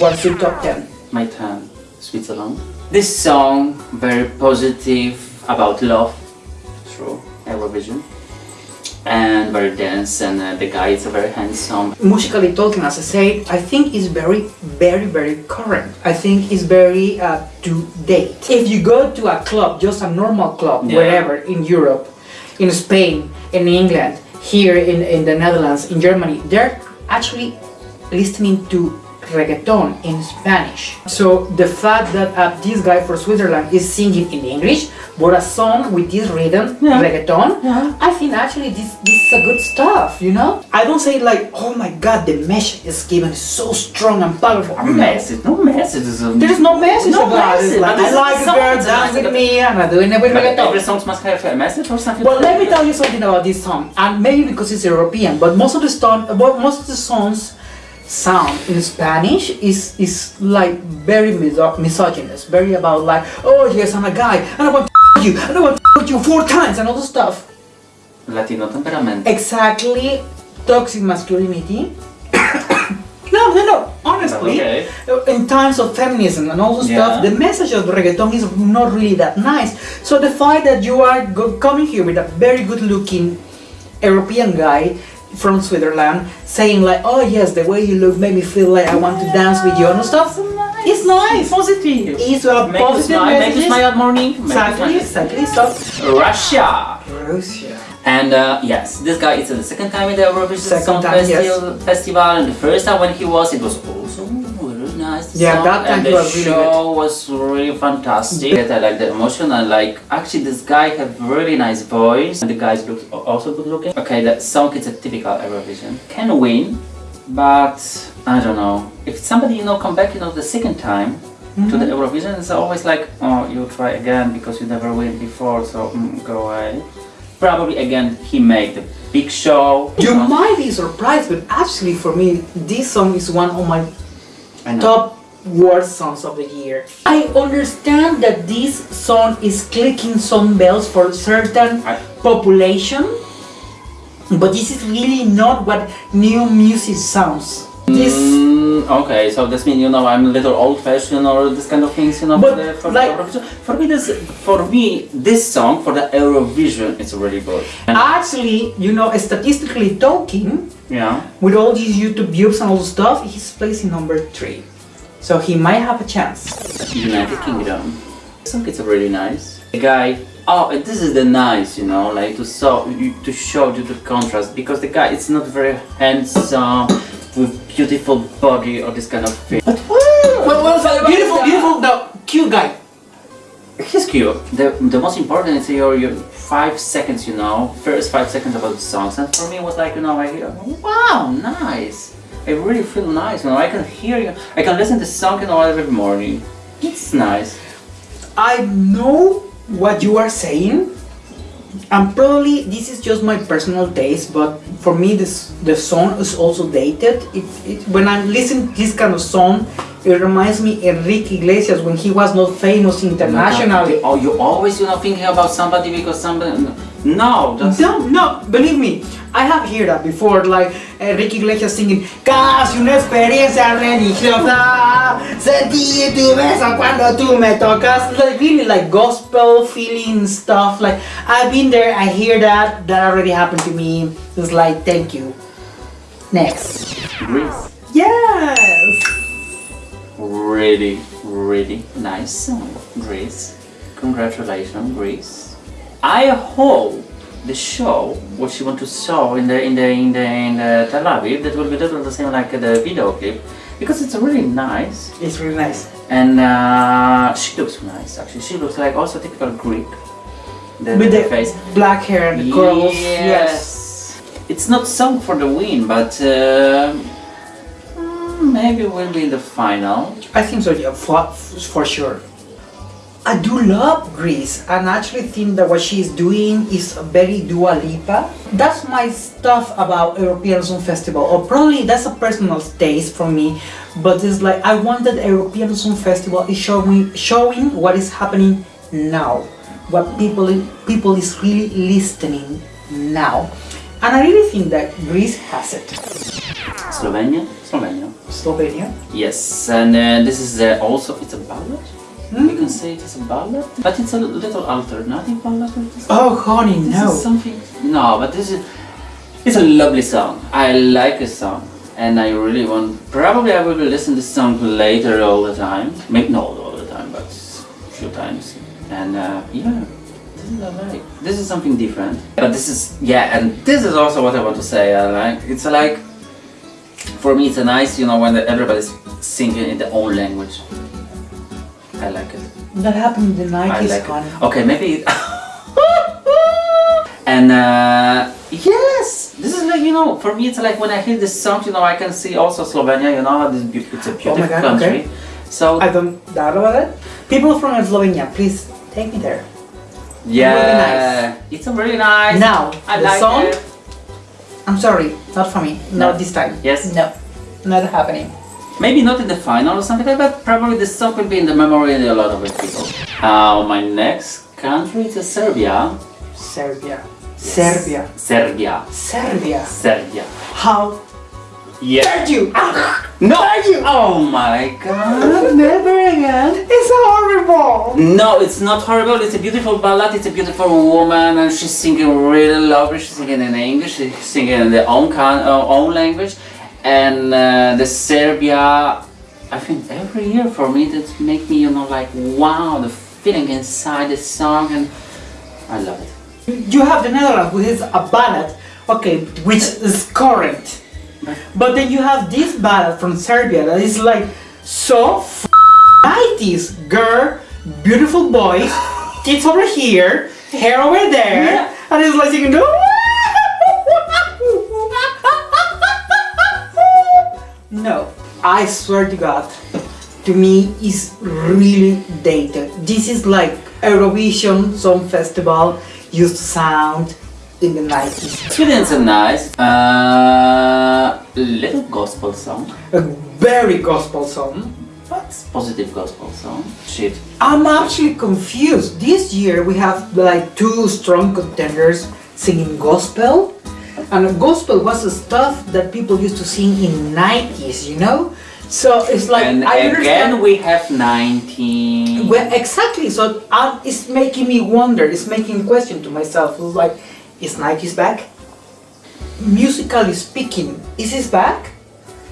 What's your top 10? My turn, Switzerland. This song, very positive, about love, true, Eurovision. And very dense, and uh, the guy is very handsome. Musically talking, as I said, I think is very, very, very current. I think it's very uh, to date. If you go to a club, just a normal club, Yeah. wherever in Europe, in Spain, in England, here in, in the Netherlands, in Germany, they're actually listening to reggaeton in Spanish. So the fact that uh, this guy for Switzerland is singing in English, but a song with this rhythm, Yeah. reggaeton, Yeah. I think actually this this is a good stuff, you know? I don't say like, oh my god, the message is given so strong and powerful. A message, no message. There's no message No about message, it. Like, but I like a girl it's dance like with me and I'm doing it with But every reggaeton. song must have a message or something. Well, let me tell you something about this song, and maybe because it's European, but most of the song, most of the songs sound in Spanish is is like very miso- misogynist, very about like, oh yes, I'm a guy, and I want to you, and I want to you four times, and all the stuff. Latino temperament. Exactly, toxic masculinity. no, no, no. Honestly, Okay. in times of feminism and all the stuff, the message of reggaeton is not really that nice. So the fact that you are coming here with a very good-looking European guy from Switzerland saying like, "Oh yes, the way you look made me feel like I want to dance with you and stuff," it's nice. Positive. It's a Make positive smile, make you smile at morning. Exactly, exactly. So Russia. Russia. And uh, yes, this guy is the second time in the Eurovision Second Song time, yes. Festival, Festival, and the first time when he was, it was nice. the Yeah, song, that time and the was really show was really fantastic. I like the emotion and like actually this guy have really nice voice, and the guys look also good looking. Okay, that song is a typical Eurovision. Can win, but I don't know if somebody you know come back you know the second time. To Mm-hmm. the Eurovision, it's always like, oh, you try again because you never win before, so mm, go away probably again he made the big show. You might be surprised, but actually for me, this song is one of my know. Top worst songs of the year. I understand that this song is clicking some bells for certain I- population, but this is really not what new music sounds. This, Mm, okay, so this means you know I'm a little old-fashioned or this kind of things, you know. But, for, the, for, like- the for me, this for me this song for the Eurovision is really good. And, actually, you know, statistically talking, yeah. with all these YouTube views and all the stuff, he's placing number three. So he might have a chance. United Kingdom. The song is really nice. The guy. Oh, this is the nice, you know, like to show you- to show you the contrast because the guy is not very handsome with beautiful body or this kind of thing. But well, Well, well, beautiful, beautiful, no, cute guy. He's cute. The, the most important is your, your five seconds, you know, first five seconds about the songs. And for me, it was like, you know, I hear, wow, nice. I really feel nice, you know, I can hear you. I can listen to the song, you know, every morning. It's nice. I know what you are saying, and probably this is just my personal taste, but for me, this the song is also dated. It, it, when I listen this kind of song, it reminds me Enrique Iglesias when he was not famous oh internationally. Oh, you always, you know, thinking about somebody because somebody. No, that's. No, no, believe me, I have heard that before, like Enrique Iglesias singing Casi una experiencia religiosa Sentí tu beso cuando tú me tocas Like really like gospel feeling stuff Like I've been there, I hear that, that already happened to me It's like, thank you Next Greece. Yes! Really, really nice song, Greece. Congratulations, Greece. I hope the show, what she want to show in the in the in the in the Tel Aviv, that will be little the same like the video clip, because it's really nice It's really nice and uh, she looks nice actually. She looks like also typical Greek. The, With the the face. black hair the curls Yes. It's not song for the win, but uh, maybe we'll be in the final. I think so, yeah, for, for sure. I do love Greece and I actually think that what she's doing is very Dua Lipa. That's my stuff about European Song Festival, or probably that's a personal taste for me. But it's like I want that European Song Festival is showing showing what is happening now, what people people is really listening now, and I really think that Greece has it. Slovenia. Slovenia. Slovenia. Yes, and uh, this is uh, also it's a ballad. Hmm? You can say it is a ballad, but it's a little alternative ballad. Oh, honey, This no. is something. No, but this is. It's a lovely song. I like the song, and I really want. Probably I will listen to this song later all the time. Maybe not all the time, but a few times. And uh, yeah, this is. This is something different. But this is yeah, and this is also what I want to say. I like. It's like. For me, it's a nice, you know, when everybody's singing in their own language. I like it. That happened in the 90s, like. Okay, maybe. and uh, yes, this is like you know, for me it's like when I hear this song, you know, I can see also Slovenia. You know, it's a beautiful Oh my God, country. okay. So I don't doubt about it. People from Slovenia, please take me there. yeah, it's a really nice. Now, I the like song, it. I'm sorry, not for me. No. Not this time. Yes. No, not happening. Maybe not in the final or something like that, but probably the song will be in the memory of a lot of people. Uh, my next country is Serbia. Serbia. Yes. Serbia. Serbia. Serbia. Serbia. How Yeah. dare you? Ah, No! dare you? Oh my god! Never again. It's horrible. No, it's not horrible. It's a beautiful ballad. It's a beautiful woman, and she's singing really lovely. She's singing in English. She's singing in their own can- uh, own language, and uh, the Serbia. I think every year for me that make me you know like wow the feeling inside the song, and I love it. You have the Netherlands, which is a ballad, okay, which is current. But then you have this ballad from Serbia that is like so 90s. Girl, beautiful boy, tits over here, hair over there, Yeah. and it's like singing. No, I swear to God, to me is really dated. This is like Eurovision Song Festival used to sound in the 90s. Sweden's a nice uh, little gospel song, A very gospel song. but positive gospel song. Shit. I'm actually confused. This year we have like two strong contenders singing gospel. And gospel was the stuff that people used to sing in 90s, you know? So it's like and I understand again we have 19. Well, exactly. So uh, it's making me wonder. It's making a question to myself. It's like, is Nike's back? Musically speaking, is his back?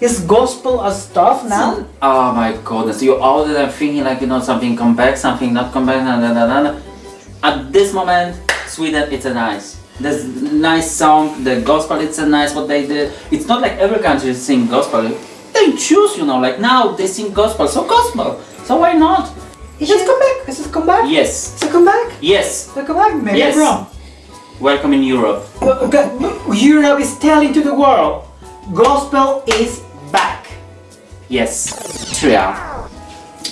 Is gospel a stuff now? Oh my goodness, you all the time thinking like you know something come back, something not come back, na, na, na, na, na. At this moment, Sweden it's a nice. There's nice song, the gospel it's a nice what they did. It's not like every country sing gospel. They choose, you know, like now they sing gospel, so gospel. So why not? Is it come back? Is it come back? Yes, Is it come back? yes. Is it come back? Maybe Yes. I'm wrong. Welcome in Europe. Uh, okay, Europe is telling to the world, gospel is back. Yes. Austria.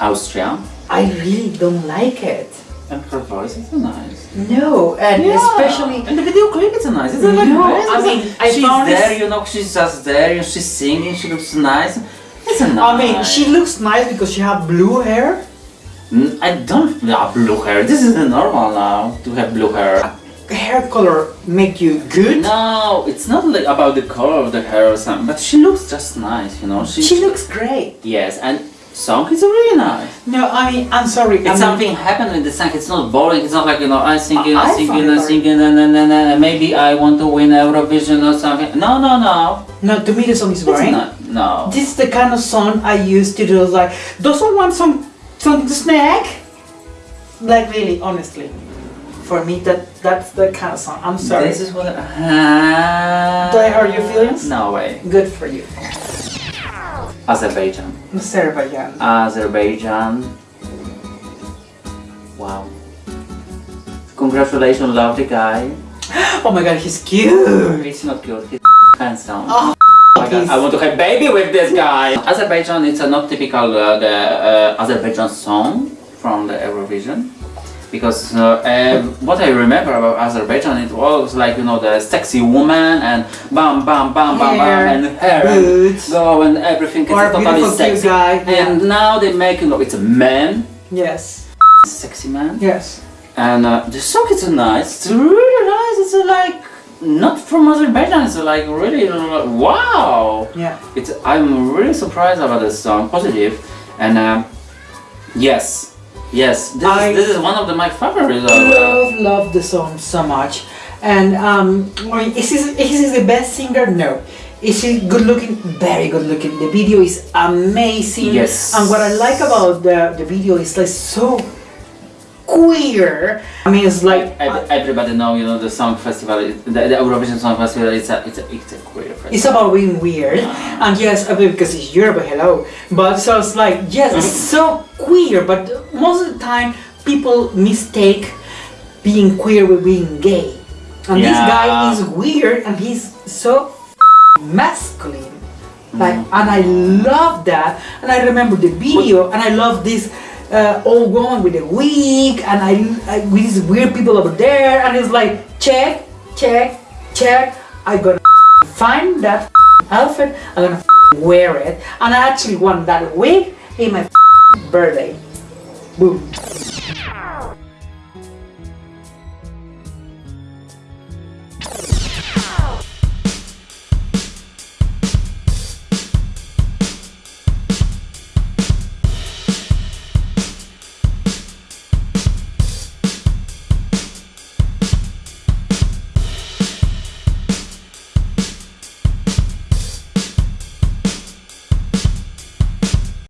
Austria. I really don't like it. And her voice is nice. No, and especially and the video clip is nice. It's like No, very- I mean, I she's there, this- you know, she's just there, and she's singing. She looks nice. It's a nice. I mean, she looks nice because she have blue hair. Mm, I don't have blue hair. This is normal now to have blue hair. Hair color make you good. No, it's not like about the color of the hair or something, but she looks just nice, you know. She, She looks great. yes, and song is really nice. No, I mean, I'm sorry. I It's mean, something happened with the song. It's not boring. It's not like you know I'm singing, I- I I'm singing, find it I'm boring. singing, and, and, and, and maybe I want to win Eurovision or something. No, no, no. No, to me the song is boring. not. No. This is the kind of song I used to do. Like, doesn't want some something to snack? Like really, honestly, for me that that's the kind of song. I'm sorry. This is what. Uh, Do I hurt your feelings? No way. Good for you, Azerbaijan. Azerbaijan. Azerbaijan. Wow. Congratulations, lovely guy. Oh my God, he's cute. He's not cute. He's handsome. Oh, Oh God, I want to have baby with this guy. Azerbaijan it's a not typical uh, the uh, Azerbaijan song from the Eurovision. Because uh, uh, what I remember about Azerbaijan, it was like you know the sexy woman and bam bam bam bam Hair, bam and hair boots. and go and everything is Or totally sexy. guy. And now they make you know it's a man, Yes. sexy man, Yes. and uh, the song is nice. It's really nice. It's uh, like not from Azerbaijan. It's like really uh, wow. Yeah. It's I'm really surprised about this song, positive, and um, yes, yes, this, I- is, this is one of the, my favorites. I uh, love love the song so much, and um, is he is he the best singer? No. Is he good looking? Very good looking. The video is amazing. Yes. And what I like about the the video is like so queer. I mean, it's like Ev- everybody know, you know, the song festival, the, the Eurovision Song Festival. It's a, it's a, it's a queer festival. It's about being weird, and yes, because it's Europe, hello. But so it's like, yes, it's mm-hmm. so queer, but most of the time people mistake being queer with being gay. And this guy is weird, and he's so masculine. Like, mm-hmm. and I love that. And I remember the video, and I love this uh, old woman with a wig, and I, I with these weird people over there, and it's like, check, check, check. I gonna find that outfit. I'm gonna wear it, and I actually want that wig in my birthday. Boom.